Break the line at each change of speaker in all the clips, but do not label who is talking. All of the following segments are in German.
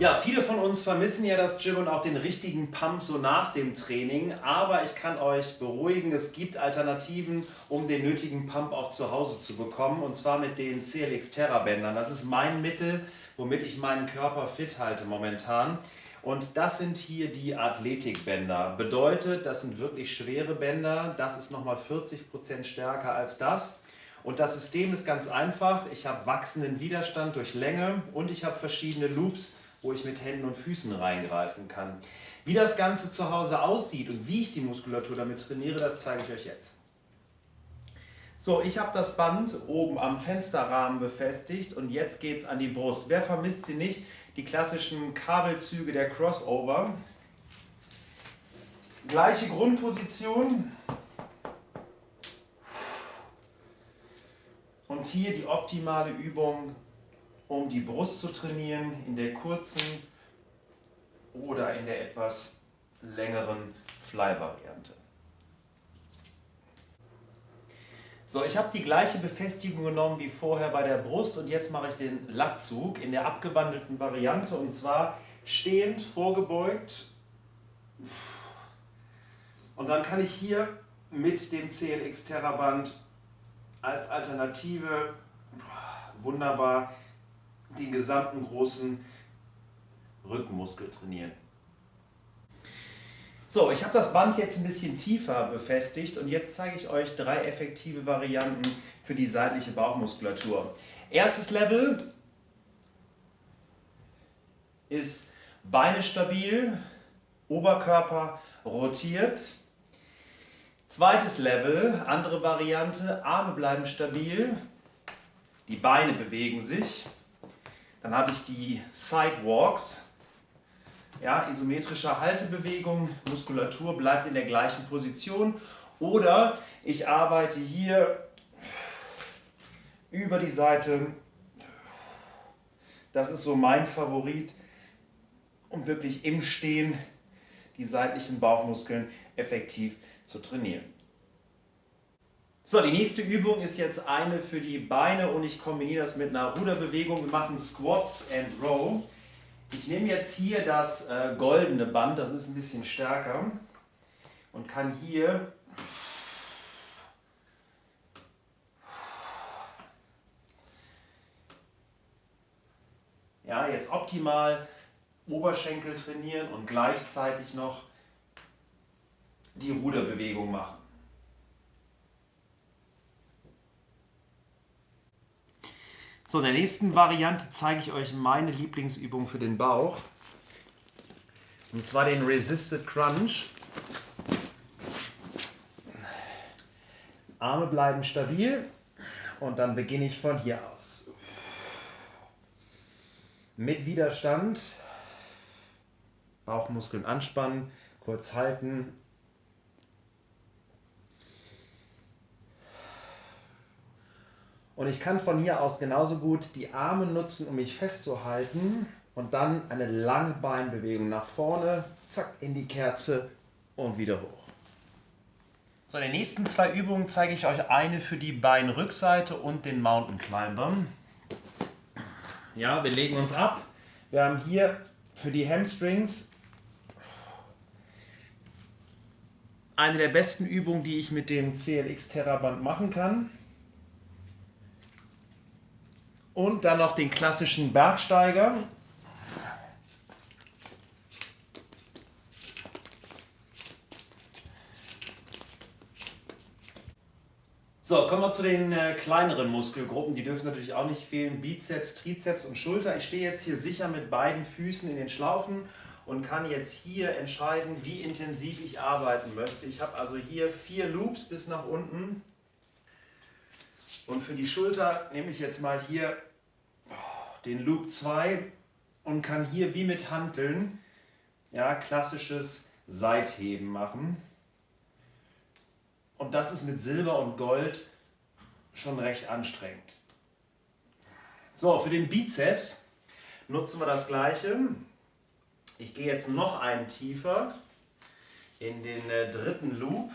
Ja, viele von uns vermissen ja das Gym und auch den richtigen Pump so nach dem Training, aber ich kann euch beruhigen, es gibt Alternativen, um den nötigen Pump auch zu Hause zu bekommen und zwar mit den CLX Terra Bändern. Das ist mein Mittel, womit ich meinen Körper fit halte momentan. Und das sind hier die Athletikbänder. Bedeutet, das sind wirklich schwere Bänder. Das ist nochmal 40% stärker als das. Und das System ist ganz einfach. Ich habe wachsenden Widerstand durch Länge und ich habe verschiedene Loops, wo ich mit Händen und Füßen reingreifen kann. Wie das Ganze zu Hause aussieht und wie ich die Muskulatur damit trainiere, das zeige ich euch jetzt. So, ich habe das Band oben am Fensterrahmen befestigt und jetzt geht es an die Brust. Wer vermisst sie nicht? Die klassischen Kabelzüge der Crossover. Gleiche Grundposition. Und hier die optimale Übung um die Brust zu trainieren in der kurzen oder in der etwas längeren Fly-Variante. So, ich habe die gleiche Befestigung genommen wie vorher bei der Brust und jetzt mache ich den Latzug in der abgewandelten Variante und zwar stehend, vorgebeugt und dann kann ich hier mit dem CLX Terraband als Alternative wunderbar den gesamten großen Rückenmuskel trainieren. So, ich habe das Band jetzt ein bisschen tiefer befestigt und jetzt zeige ich euch drei effektive Varianten für die seitliche Bauchmuskulatur. Erstes Level ist Beine stabil, Oberkörper rotiert. Zweites Level, andere Variante, Arme bleiben stabil, die Beine bewegen sich. Dann habe ich die Sidewalks. Ja, isometrische Haltebewegung, Muskulatur bleibt in der gleichen Position. Oder ich arbeite hier über die Seite. Das ist so mein Favorit, um wirklich im Stehen die seitlichen Bauchmuskeln effektiv zu trainieren. So, die nächste Übung ist jetzt eine für die Beine und ich kombiniere das mit einer Ruderbewegung. Wir machen Squats and Row. Ich nehme jetzt hier das äh, goldene Band, das ist ein bisschen stärker und kann hier ja, jetzt optimal Oberschenkel trainieren und gleichzeitig noch die Ruderbewegung machen. So, in der nächsten Variante zeige ich euch meine Lieblingsübung für den Bauch. Und zwar den Resisted Crunch. Arme bleiben stabil und dann beginne ich von hier aus. Mit Widerstand, Bauchmuskeln anspannen, kurz halten Und ich kann von hier aus genauso gut die Arme nutzen, um mich festzuhalten und dann eine lange Beinbewegung nach vorne, zack, in die Kerze und wieder hoch. So, in den nächsten zwei Übungen zeige ich euch eine für die Beinrückseite und den Mountain Climber. Ja, wir legen uns ab. Wir haben hier für die Hamstrings eine der besten Übungen, die ich mit dem CLX Terraband machen kann. Und dann noch den klassischen Bergsteiger. So, kommen wir zu den äh, kleineren Muskelgruppen. Die dürfen natürlich auch nicht fehlen. Bizeps, Trizeps und Schulter. Ich stehe jetzt hier sicher mit beiden Füßen in den Schlaufen und kann jetzt hier entscheiden, wie intensiv ich arbeiten möchte. Ich habe also hier vier Loops bis nach unten. Und für die Schulter nehme ich jetzt mal hier den Loop 2 und kann hier wie mit Hanteln ja, klassisches Seitheben machen. Und das ist mit Silber und Gold schon recht anstrengend. So, für den Bizeps nutzen wir das gleiche. Ich gehe jetzt noch einen tiefer in den äh, dritten Loop.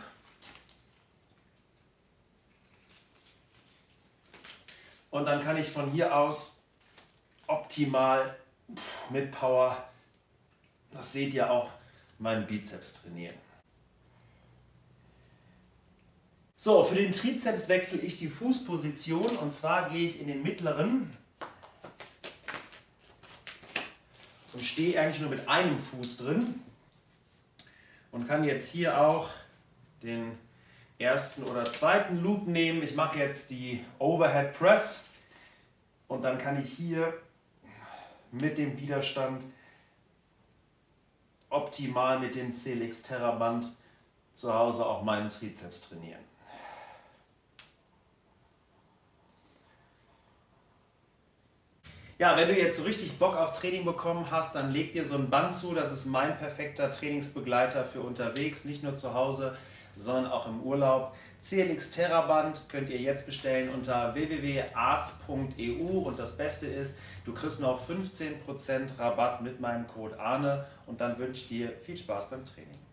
Und dann kann ich von hier aus optimal mit Power. Das seht ihr auch meinen Bizeps trainieren. So, für den Trizeps wechsle ich die Fußposition und zwar gehe ich in den mittleren und stehe eigentlich nur mit einem Fuß drin und kann jetzt hier auch den ersten oder zweiten Loop nehmen. Ich mache jetzt die Overhead Press und dann kann ich hier mit dem Widerstand optimal mit dem CLX Terraband zu Hause auch meinen Trizeps trainieren. Ja, wenn du jetzt so richtig Bock auf Training bekommen hast, dann leg dir so ein Band zu. Das ist mein perfekter Trainingsbegleiter für unterwegs, nicht nur zu Hause, sondern auch im Urlaub. CLX Terraband könnt ihr jetzt bestellen unter www.arzt.eu und das Beste ist, du kriegst noch 15% Rabatt mit meinem Code ARNE und dann wünsche ich dir viel Spaß beim Training.